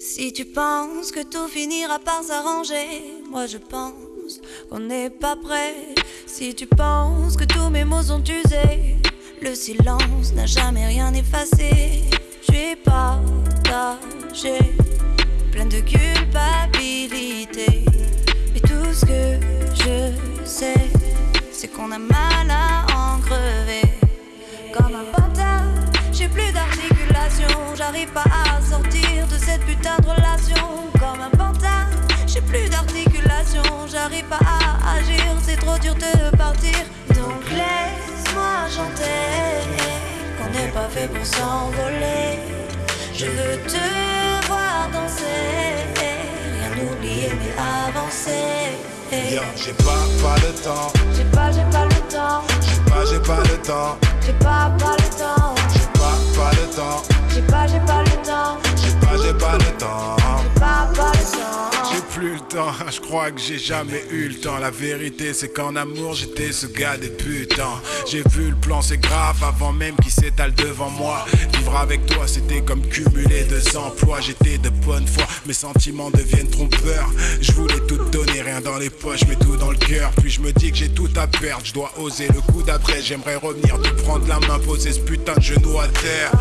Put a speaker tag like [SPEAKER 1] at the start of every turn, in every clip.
[SPEAKER 1] Si tu penses que tout finira par s'arranger, moi je pense qu'on n'est pas prêt. Si tu penses que tous mes mots sont usés, le silence n'a jamais rien effacé. Je suis partagé, pleine de culpabilité. Mais tout ce que je sais, c'est qu'on a mal à en crever. Comme un pantin, j'ai plus j'arrive pas à sortir de cette putain de relation. Comme un pantin, j'ai plus d'articulation, j'arrive pas à agir, c'est trop dur de partir. Donc laisse-moi chanter, qu'on n'est pas fait pour s'envoler. Je veux te voir danser, rien oublier mais avancer.
[SPEAKER 2] J'ai pas, pas le temps,
[SPEAKER 1] J'ai pas, j'ai pas le temps,
[SPEAKER 2] j'ai pas, j'ai pas le temps,
[SPEAKER 1] j'ai pas, pas
[SPEAKER 2] plus le temps, je crois que j'ai jamais eu le temps. La vérité, c'est qu'en amour, j'étais ce gars des putains. J'ai vu le plan, c'est grave, avant même qu'il s'étale devant moi. Vivre avec toi, c'était comme cumuler deux emplois. J'étais de bonne foi, mes sentiments deviennent trompeurs. Je voulais tout donner, rien dans les poches, mais tout dans le cœur. Puis je me dis que j'ai tout à perdre, je dois oser le coup d'après. J'aimerais revenir, te prendre la main, poser ce putain de genou à terre.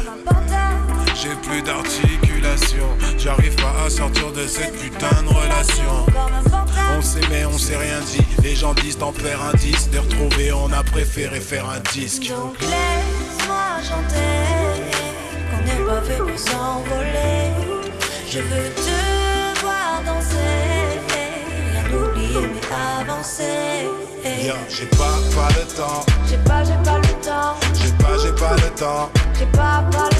[SPEAKER 2] J'ai plus d'articulation, j'arrive pas à sortir de cette putain de relation.
[SPEAKER 1] comme un pantin.
[SPEAKER 2] On on s'est rien dit. Les gens disent t'en perds un disque. De retrouver, on a préféré faire un disque.
[SPEAKER 1] Donc laisse-moi chanter, qu'on n'est pas fait pour s'envoler. Je veux te voir danser, rien oublier mais avancer.
[SPEAKER 2] Yo, j'ai pas, pas le temps.
[SPEAKER 1] J'ai pas, j'ai pas le temps,
[SPEAKER 2] J'ai pas, j'ai pas le temps.
[SPEAKER 1] j'ai pas, pas le